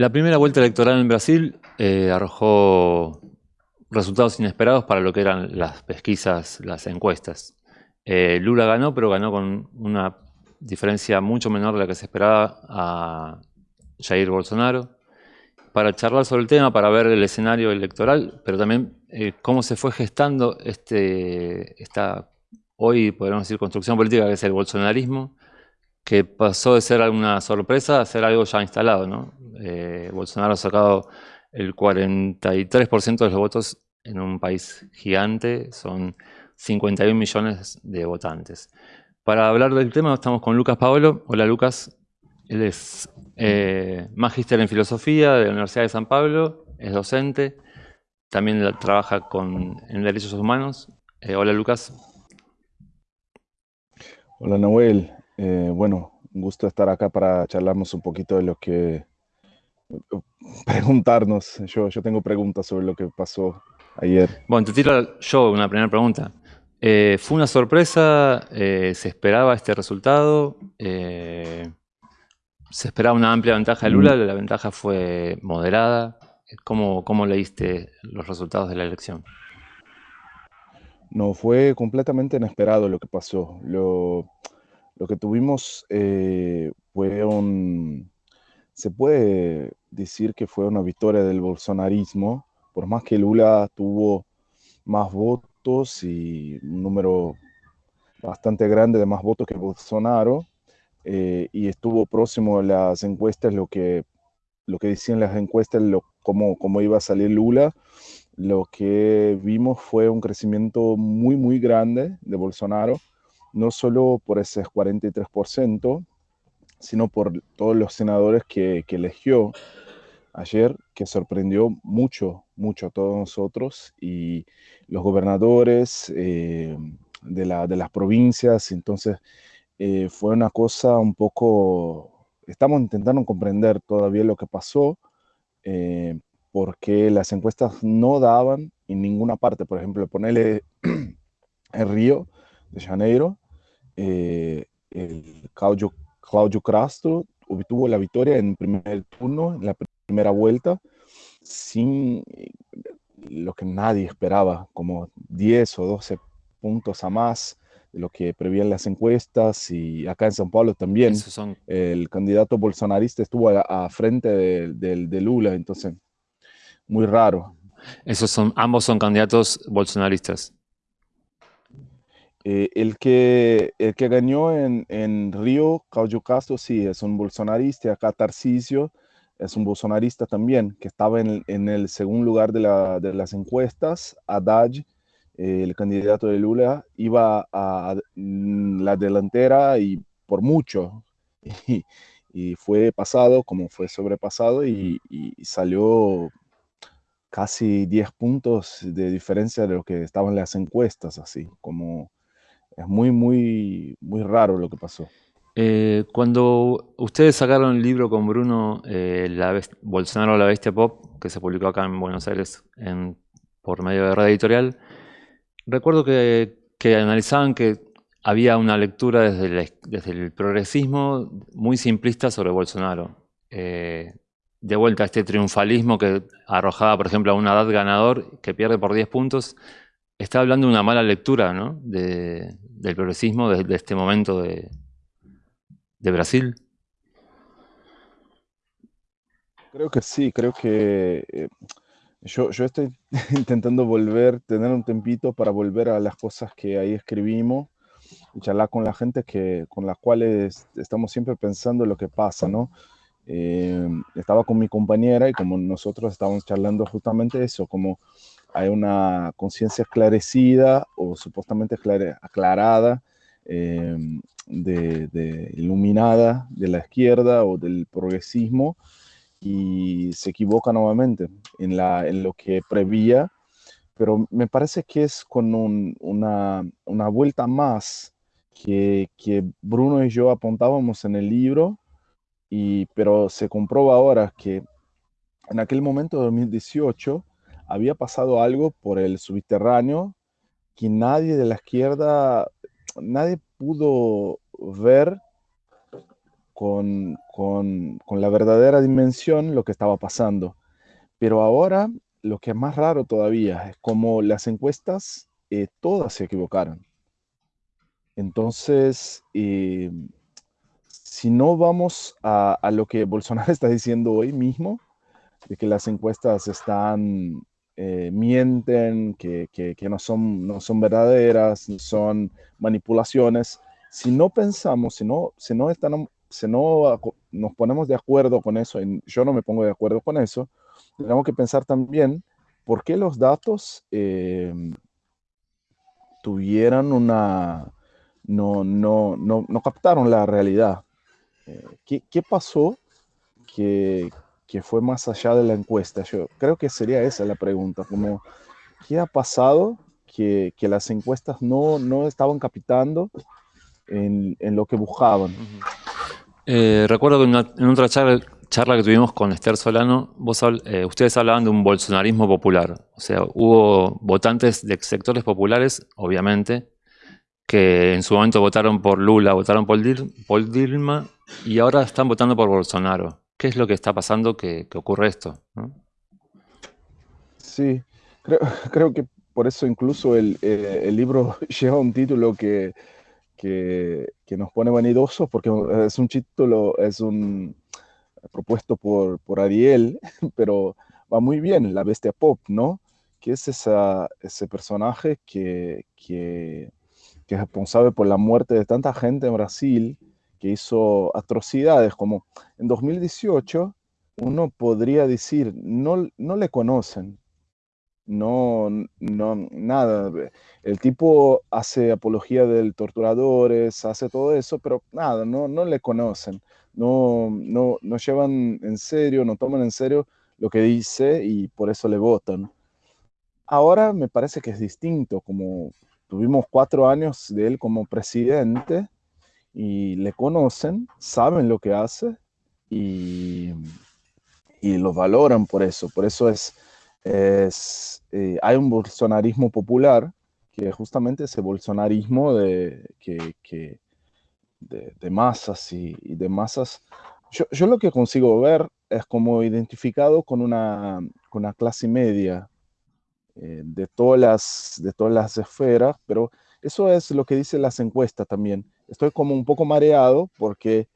La primera vuelta electoral en Brasil eh, arrojó resultados inesperados para lo que eran las pesquisas, las encuestas. Eh, Lula ganó, pero ganó con una diferencia mucho menor de la que se esperaba a Jair Bolsonaro. Para charlar sobre el tema, para ver el escenario electoral, pero también eh, cómo se fue gestando este, esta, hoy podríamos decir, construcción política que es el bolsonarismo, que pasó de ser una sorpresa a ser algo ya instalado. ¿no? Eh, Bolsonaro ha sacado el 43% de los votos en un país gigante, son 51 millones de votantes. Para hablar del tema estamos con Lucas Paolo. Hola Lucas, él es eh, magíster en filosofía de la Universidad de San Pablo, es docente, también trabaja con, en derechos humanos. Eh, hola Lucas. Hola Noel, bueno, un gusto estar acá para charlarnos un poquito de lo que... Preguntarnos, yo, yo tengo preguntas sobre lo que pasó ayer. Bueno, te tiro yo una primera pregunta. Eh, ¿Fue una sorpresa? Eh, ¿Se esperaba este resultado? ¿Se esperaba una amplia ventaja de Lula? Mm. ¿La ventaja fue moderada? ¿Cómo, ¿Cómo leíste los resultados de la elección? No, fue completamente inesperado lo que pasó. Lo, lo que tuvimos eh, fue un, se puede decir que fue una victoria del bolsonarismo, por más que Lula tuvo más votos y un número bastante grande de más votos que Bolsonaro, eh, y estuvo próximo a las encuestas, lo que, lo que decían las encuestas, lo, cómo, cómo iba a salir Lula, lo que vimos fue un crecimiento muy, muy grande de Bolsonaro, no solo por ese 43%, sino por todos los senadores que, eligió ayer, que sorprendió mucho, mucho a todos nosotros, y los gobernadores eh, de, las provincias, entonces eh, fue una cosa un poco, estamos intentando comprender todavía lo que pasó, eh, porque las encuestas no daban en ninguna parte, por ejemplo, ponerle el Río de Janeiro, el Claudio, Claudio Castro obtuvo la victoria en primer turno, en la primera vuelta, sin eh, lo que nadie esperaba, como 10 o 12 puntos a más de lo que prevían las encuestas y acá en San Paulo también el candidato bolsonarista estuvo a, frente de, de, Lula, entonces muy raro. Esos son, ambos son candidatos bolsonaristas. Eh, el, que, el que ganó en, en Río, Claudio Castro, sí, es un bolsonarista. Acá Tarcisio es un bolsonarista también, que estaba en, en el segundo lugar de, la, de las encuestas. Haddad, eh, el candidato de Lula, iba a, la delantera y por mucho. Y, fue pasado, como fue sobrepasado, y, y salió casi 10 puntos de diferencia de lo que estaban las encuestas, así como es muy, muy, muy raro lo que pasó. Eh, cuando ustedes sacaron el libro con Bruno, eh, la Bolsonaro la Bestia Pop, que se publicó acá en Buenos Aires por medio de red editorial, recuerdo que, analizaban que había una lectura desde, desde, el progresismo muy simplista sobre Bolsonaro. Eh, de vuelta a este triunfalismo que arrojaba, por ejemplo, a una edad ganador que pierde por 10 puntos, está hablando de una mala lectura ¿no? de, del progresismo de, este momento de, Brasil? Creo que sí, creo que eh, yo, yo, estoy intentando volver, tener un tempito para volver a las cosas que ahí escribimos y charlar con la gente que, con las cuales estamos siempre pensando lo que pasa, ¿no? Eh, estaba con mi compañera y como nosotros estábamos charlando justamente eso, como hay una conciencia esclarecida o supuestamente aclarada, em, de, iluminada de la izquierda o del progresismo y se equivoca nuevamente en, lo que prevía, pero me parece que es con una, vuelta más que, que, Bruno y yo apuntábamos en el libro, y, pero se comprueba ahora que en aquel momento de 2018 había pasado algo por el subterráneo que nadie de la izquierda, nadie pudo ver con, la verdadera dimensión lo que estaba pasando. Pero ahora lo que es más raro todavía es como las encuestas eh, todas se equivocaron. Entonces, eh, si no vamos a, lo que Bolsonaro está diciendo hoy mismo, de que las encuestas están, eh, mienten, que, no, son, no son verdaderas, son manipulaciones, si no pensamos, si no, si no, están, si no nos ponemos de acuerdo con eso, y yo no me pongo de acuerdo con eso, tenemos que pensar también por qué los datos eh, tuvieran una, no, no, no, no captaron la realidad. Eh, ¿qué, ¿qué, pasó que, que, fue más allá de la encuesta? Yo creo que sería esa la pregunta, ¿qué ha pasado que, que las encuestas no, no estaban captando en, en, lo que buscaban? Eh, recuerdo que en, otra charla, charla, que tuvimos con Esther Solano, vos, eh, ustedes hablaban de un bolsonarismo popular. O sea, hubo votantes de sectores populares, obviamente, que en su momento votaron por Lula, votaron por, Dilma y ahora están votando por Bolsonaro. ¿Qué es lo que está pasando que, ocurre esto? Sí, creo, que por eso incluso el, eh, libro lleva un título que, que, nos pone vanidosos, porque es un título, es un propuesto por, por Ariel, pero va muy bien, la bestia pop, ¿no? Que es esa, ese personaje que, que que es responsable por la muerte de tanta gente en Brasil, que hizo atrocidades, como en 2018 uno podría decir, no, no le conocen, no, no, nada. El tipo hace apología de torturadores, hace todo eso, pero nada, no, no le conocen, no, no, no llevan en serio, no toman en serio lo que dice y por eso le votan. Ahora me parece que es distinto, como Tuvimos cuatro años de él como presidente y le conocen, saben lo que hace y, y lo valoran por eso. Por eso es, es eh, hay un bolsonarismo popular que justamente ese bolsonarismo de, que, que de, masas y, de masas. Yo, yo, lo que consigo ver es como identificado con una, con una clase media eh, de, todas las, de todas las esferas, pero eso es lo que dicen las encuestas también. Estoy como un poco mareado porque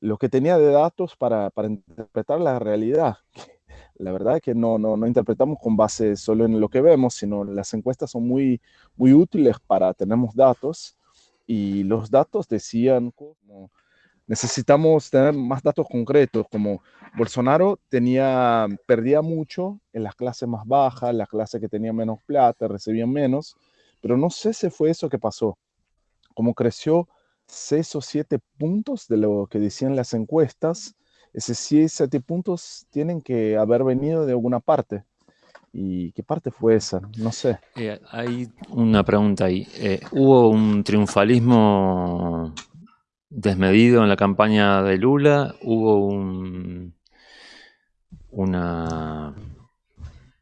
lo que tenía de datos para, para interpretar la realidad, la verdad es que no, no, no, interpretamos con base solo en lo que vemos, sino las encuestas son muy, muy útiles para tener datos y los datos decían como necesitamos tener más datos concretos, como Bolsonaro tenía, perdía mucho en las clases más bajas, las clases que tenían menos plata, recibían menos, pero no sé si fue eso que pasó. Como creció seis o siete puntos de lo que decían las encuestas, esos seis, siete puntos tienen que haber venido de alguna parte. ¿Y qué parte fue esa? No sé. Eh, hay una pregunta ahí. Eh, ¿Hubo un triunfalismo desmedido en la campaña de Lula, hubo un, una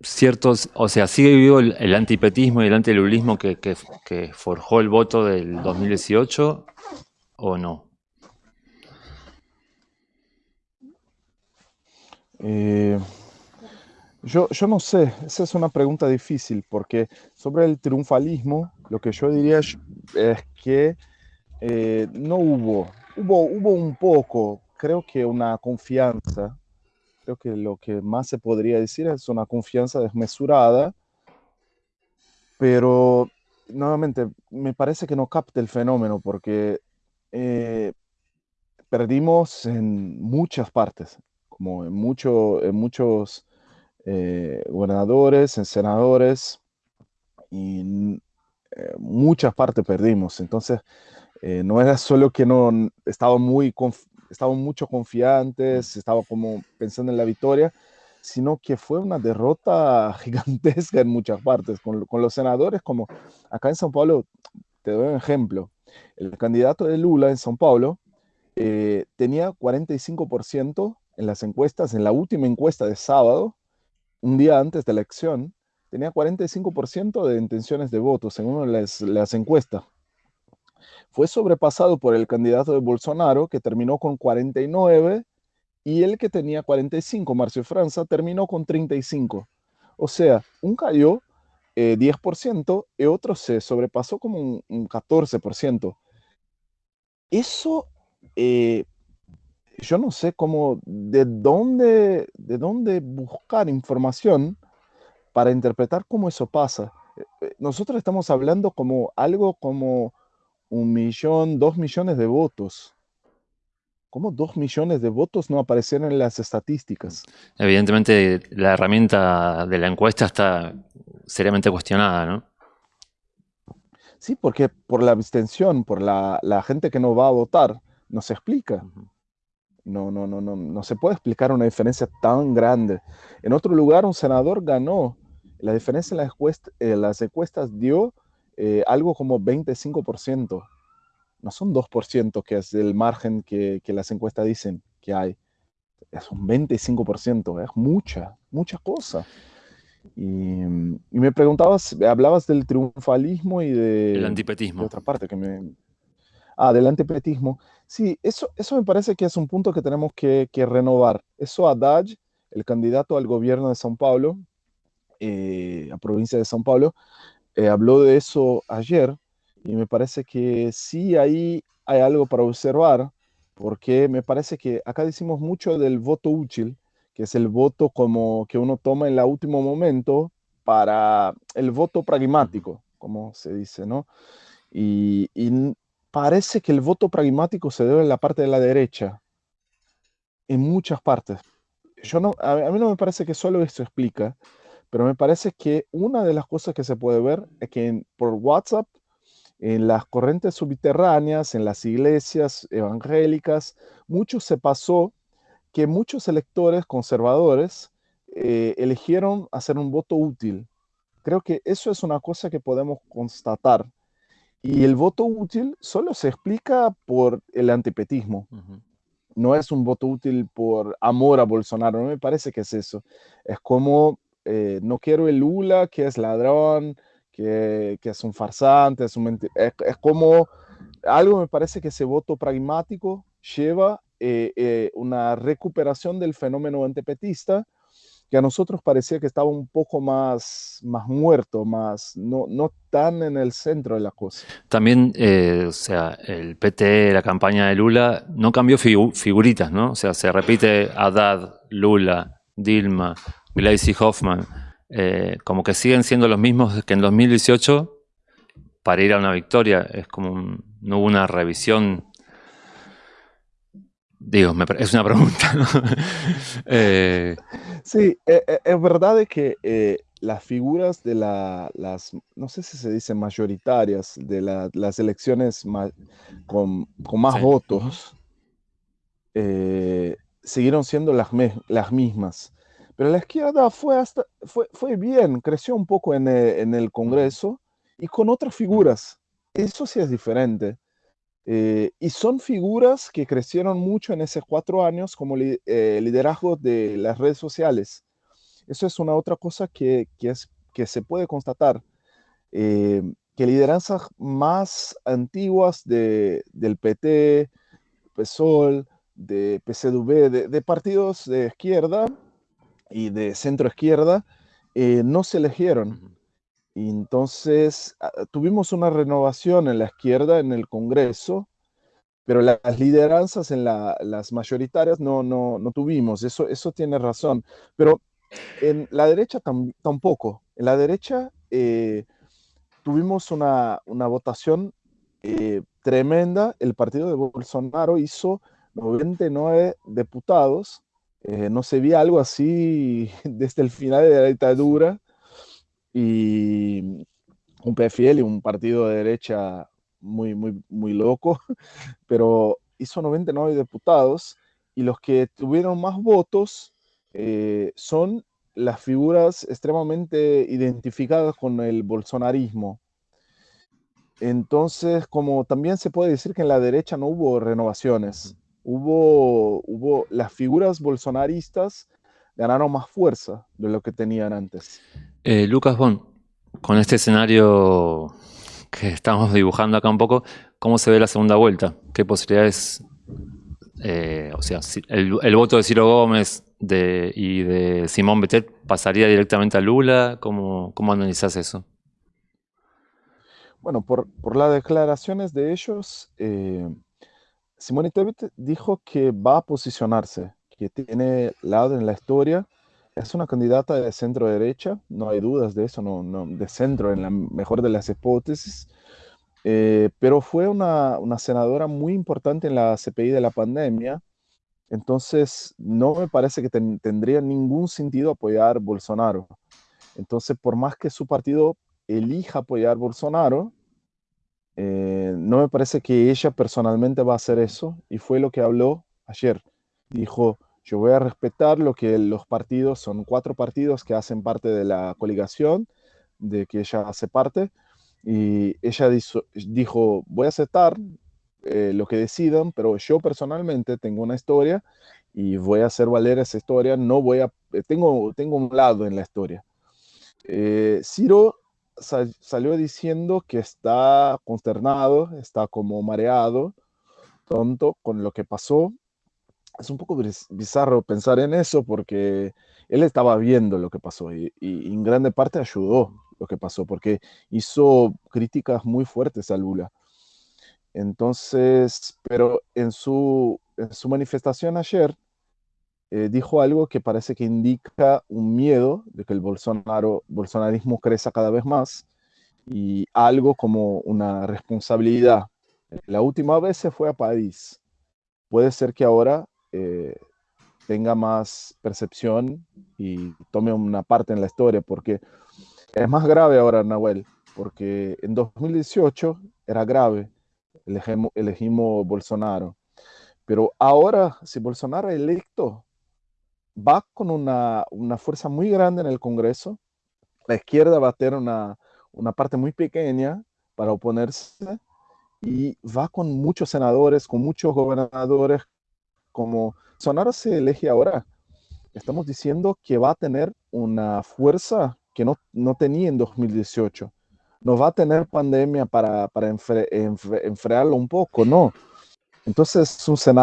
ciertos, o sea, sigue vivo el, antipetismo y el antilulismo que, que, forjó el voto del 2018 o no? Eh, yo, yo no sé, esa es una pregunta difícil porque sobre el triunfalismo lo que yo diría es que eh, no hubo, hubo, hubo un poco, creo que una confianza, que lo que más se podría decir es una confianza desmesurada, pero nuevamente me parece que no capta el fenómeno porque eh, perdimos en muchas partes, como en, mucho, en muchos eh, gobernadores, en senadores, y muchas partes perdimos. Entonces, eh, no era solo que no estaban muy estaban mucho confiantes, estaba como pensando en la victoria, sino que fue una derrota gigantesca en muchas partes, con, con los senadores, como acá en São Paulo, te doy un ejemplo, el candidato de Lula en São Paulo eh, tenía 45% en las encuestas, en la última encuesta de sábado, un día antes de la elección, tenía 45% de intenciones de voto, según las, las encuestas. Fue sobrepasado por el candidato de Bolsonaro, que terminó con 49, y el que tenía 45, Marcio Franza, terminó con 35. O sea, un cayó 10% eh, y otro se sobrepasó como un, 14%. Eso, eh, yo no sé cómo, de dónde, de dónde buscar información para interpretar cómo eso pasa. Eh, nosotros estamos hablando como algo como un millón, dos millones de votos. ¿Cómo dos millones de votos no aparecieron en las estadísticas? Evidentemente la herramienta de la encuesta está seriamente cuestionada, ¿no? Sí, porque por la abstención, por la, gente que no va a votar, no se explica. No, no, no, no, no se puede explicar una diferencia tan grande. En otro lugar, un senador ganó. La diferencia en las, encuestas, dio eh, algo como 25% no son 2% que es el margen que, las encuestas dicen que hay. Es un 25%, es mucha, mucha cosa. Y, me preguntabas, hablabas del triunfalismo y de... El antipetismo. De otra parte que me... Ah, del antipetismo. Sí, eso, eso me parece que es un punto que tenemos que, renovar. Eso Haddad, el candidato al gobierno de São Paulo, eh, a provincia de São Paulo, eh, habló de eso ayer y me parece que sí ahí hay algo para observar, porque me parece que acá decimos mucho del voto útil, que es el voto como que uno toma en el último momento para el voto pragmático, como se dice, ¿no? Y, parece que el voto pragmático se debe en la parte de la derecha, en muchas partes. Yo no, a mí no me parece que solo eso explica, pero me parece que una de las cosas que se puede ver es que por WhatsApp en las corrientes subterráneas, en las iglesias evangélicas, mucho se pasó que muchos electores conservadores eh, eligieron hacer un voto útil. Creo que eso es una cosa que podemos constatar. Y el voto útil solo se explica por el antipetismo. No es un voto útil por amor a Bolsonaro, no me parece que es eso. Es como, eh, no quiero el Lula, que es ladrón, que, es un farsante, es, un es, como algo me parece que ese voto pragmático lleva eh, eh, una recuperación del fenómeno antipetista que a nosotros parecía que estaba un poco más, más muerto, más, no, no tan en el centro de la cosa. También, eh, o sea, el PT, la campaña de Lula, no cambió figuritas, ¿no? O sea, se repite Haddad, Lula, Dilma, Gleisi Hoffman eh, como que siguen siendo los mismos que en 2018 para ir a una victoria. Es como no hubo una revisión. Digo, es una pregunta. Eh, sí, e, e, es verdad que eh, las figuras de las, no sé si se dice mayoritarias, de las elecciones con, más votos, siguieron siendo las, las mismas. Pero la izquierda fue, hasta, fue, fue bien, creció un poco en el, en el, Congreso y con otras figuras. Eso sí es diferente. Eh, y son figuras que crecieron mucho en esos cuatro años como eh, liderazgo de las redes sociales. Eso es una otra cosa que, que, es, que se puede constatar. Eh, que lideranzas más antiguas de, del PT, PSOL, de PCDV, de, de partidos de izquierda, y de centro izquierda eh, no se eligieron. Y entonces tuvimos una renovación en la izquierda en el Congreso, pero las lideranzas en las mayoritarias no, no, no, tuvimos, eso, eso tiene razón. Pero en la derecha tampoco. En la derecha eh, tuvimos una, una votación eh, tremenda. El partido de Bolsonaro hizo 99 diputados eh, no se veía algo así desde el final de la dictadura y un PFL, un partido de derecha muy, muy, muy loco, pero hizo 99 diputados y los que tuvieron más votos eh, son las figuras extremadamente identificadas con el bolsonarismo. Entonces, como también se puede decir que en la derecha no hubo renovaciones, hubo, hubo las figuras bolsonaristas ganaron más fuerza de lo que tenían antes. Eh, Lucas Bon, con este escenario que estamos dibujando acá un poco, ¿cómo se ve la segunda vuelta? ¿Qué posibilidades, eh, o sea, el, voto de Ciro Gómez y de Simón Betet pasaría directamente a Lula? ¿Cómo, cómo analizás eso? Bueno, por, las declaraciones de ellos, eh, Simone Tebet dijo que va a posicionarse, que tiene lado en la historia. Es una candidata de centro derecha, no hay dudas de eso, no, de centro en la mejor de las hipótesis. Eh, pero fue una, senadora muy importante en la CPI de la pandemia. Entonces, no me parece que tendría ningún sentido apoyar Bolsonaro. Entonces, por más que su partido elija apoyar Bolsonaro, eh, no me parece que ella personalmente va a hacer eso y fue lo que habló ayer. Dijo, yo voy a respetar lo que los partidos, son cuatro partidos que hacen parte de la coligación, de que ella hace parte, y ella dijo, voy a aceptar eh, lo que decidan, pero yo personalmente tengo una historia y voy a hacer valer esa historia, no voy a, eh, tengo, tengo un lado en la historia. Ciro salió diciendo que está consternado, está como mareado, tonto con lo que pasó. Es un poco bizarro pensar en eso porque él estaba viendo lo que pasó y, en grande parte ayudó lo que pasó porque hizo críticas muy fuertes a Lula. Entonces, pero en su, en su manifestación ayer, eh, dijo algo que parece que indica un miedo de que el Bolsonaro, bolsonarismo crezca cada vez más y algo como una responsabilidad. La última vez se fue a París. Puede ser que ahora eh, tenga más percepción y tome una parte en la historia, porque es más grave ahora, Nahuel, porque en 2018 era grave, elegimos, elegimos Bolsonaro. Pero ahora, si Bolsonaro es electo, va con una, fuerza muy grande en el Congreso. La izquierda va a tener una, parte muy pequeña para oponerse y va con muchos senadores, con muchos gobernadores, como Sonara se elige ahora. Estamos diciendo que va a tener una fuerza que no, tenía en 2018. No va a tener pandemia para, para enfriarlo un poco, no. Entonces es un escenario